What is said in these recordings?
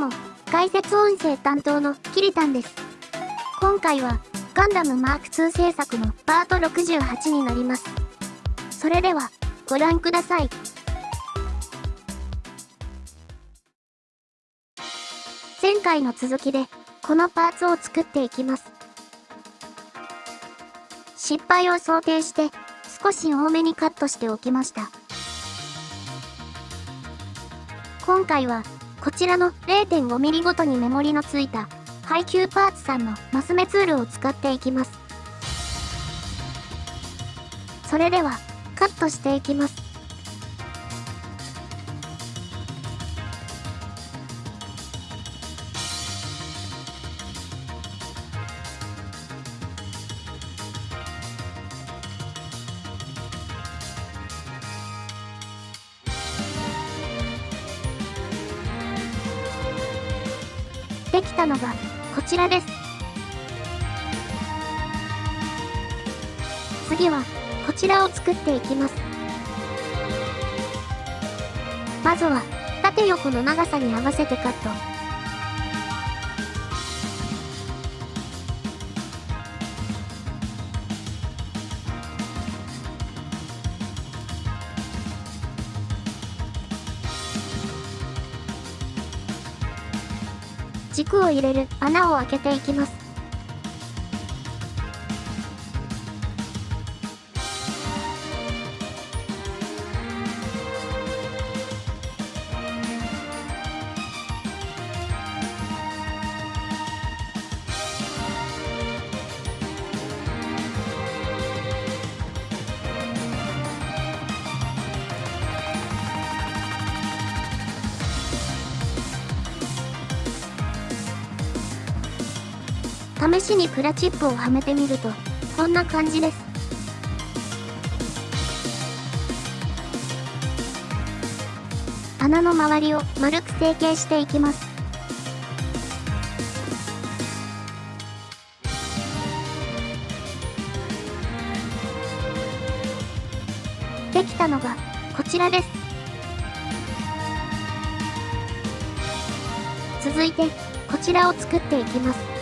も、解説音声担当のキリタンです。今回は、ガンダムマーク2制作のパート68になります。それでは、ご覧ください。前回の続きで、このパーツを作っていきます。失敗を想定して、少し多めにカットしておきました。今回は、こちらの 0.5mm ごとにメモリのついた、配給パーツさんのマス目ツールを使っていきます。それでは、カットしていきます。できたのがこちらです。次はこちらを作っていきます。まずは縦横の長さに合わせてカット。軸を入れる穴を開けていきます。試しにプラチップをはめてみると、こんな感じです。穴の周りを丸く成形していきます。できたのがこちらです。続いてこちらを作っていきます。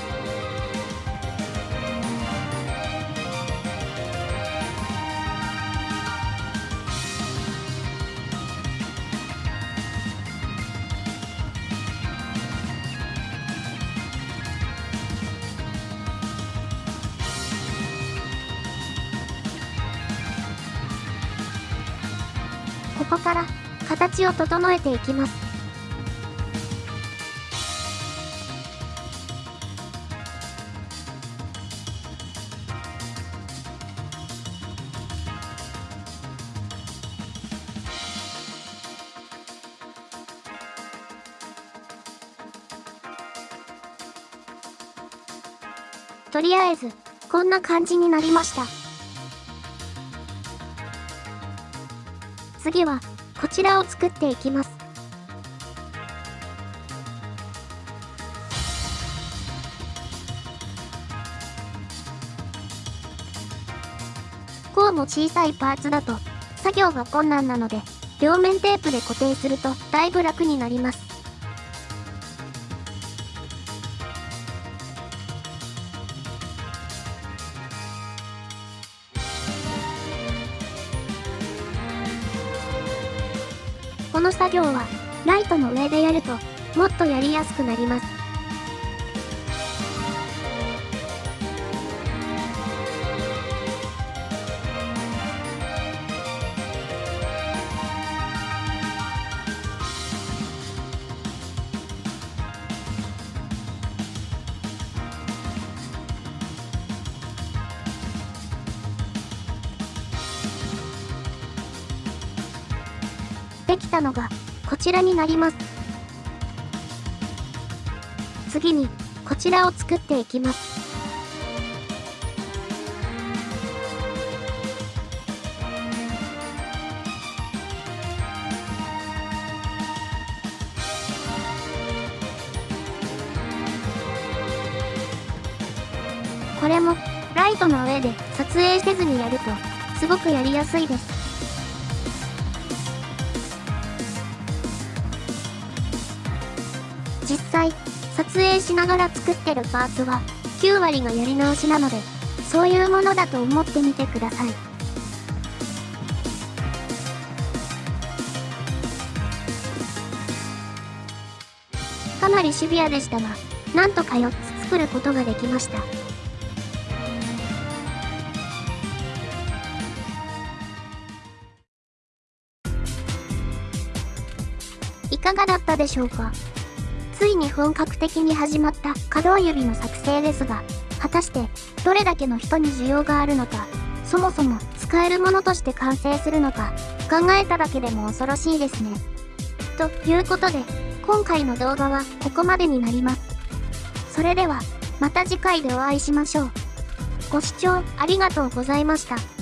ここから形を整えていきます。とりあえず、こんな感じになりました。次は、こちらを作っていきます。こうも小さいパーツだと、作業が困難なので、両面テープで固定するとだいぶ楽になります。この作業は、ライトの上でやると、もっとやりやすくなります。できたのが、こちらになります。次に、こちらを作っていきます。これも、ライトの上で撮影せずにやると、すごくやりやすいです。実際、撮影しながら作ってるパーツは、9割がやり直しなので、そういうものだと思ってみてください。かなりシビアでしたが、なんとか4つ作ることができました。いかがだったでしょうか？ついに本格的に始まった可動指の作成ですが、果たしてどれだけの人に需要があるのか、そもそも使えるものとして完成するのか、考えただけでも恐ろしいですね。ということで、今回の動画はここまでになります。それでは、また次回でお会いしましょう。ご視聴ありがとうございました。